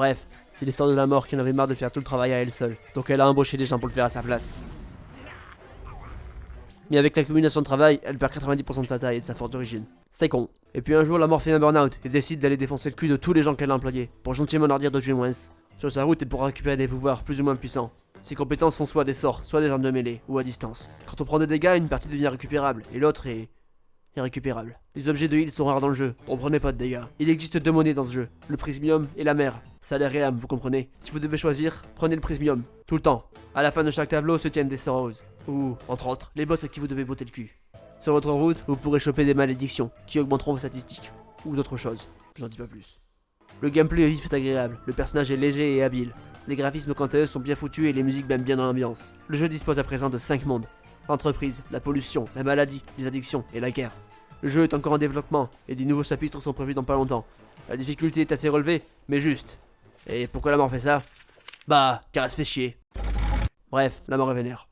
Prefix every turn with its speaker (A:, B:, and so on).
A: Bref, c'est l'histoire de la mort qui en avait marre de faire tout le travail à elle seule, donc elle a embauché des gens pour le faire à sa place. Mais avec l'accumulation de travail, elle perd 90% de sa taille et de sa force d'origine. C'est con. Et puis un jour, la mort fait un burn-out et décide d'aller défoncer le cul de tous les gens qu'elle a employés, pour gentiment leur dire de jouer moins. Sur sa route, elle pourra récupérer des pouvoirs plus ou moins puissants. Ses compétences sont soit des sorts, soit des armes de mêlée, ou à distance. Quand on prend des dégâts, une partie devient récupérable, et l'autre est... Les objets de heal sont rares dans le jeu, on prenait pas de dégâts. Il existe deux monnaies dans ce jeu, le prismium et la mer. Salaire et âme, vous comprenez Si vous devez choisir, prenez le prismium, tout le temps. À la fin de chaque tableau se tiennent des sorrows, ou, entre autres, les boss à qui vous devez botter le cul. Sur votre route, vous pourrez choper des malédictions, qui augmenteront vos statistiques, ou d'autres choses. J'en dis pas plus. Le gameplay est vif agréable, le personnage est léger et habile. Les graphismes quant à eux sont bien foutus et les musiques baignent bien dans l'ambiance. Le jeu dispose à présent de 5 mondes. L'entreprise, la pollution, la maladie, les addictions et la guerre. Le jeu est encore en développement et des nouveaux chapitres sont prévus dans pas longtemps. La difficulté est assez relevée, mais juste. Et pourquoi la mort fait ça? Bah, car elle se fait chier. Bref, la mort est vénère.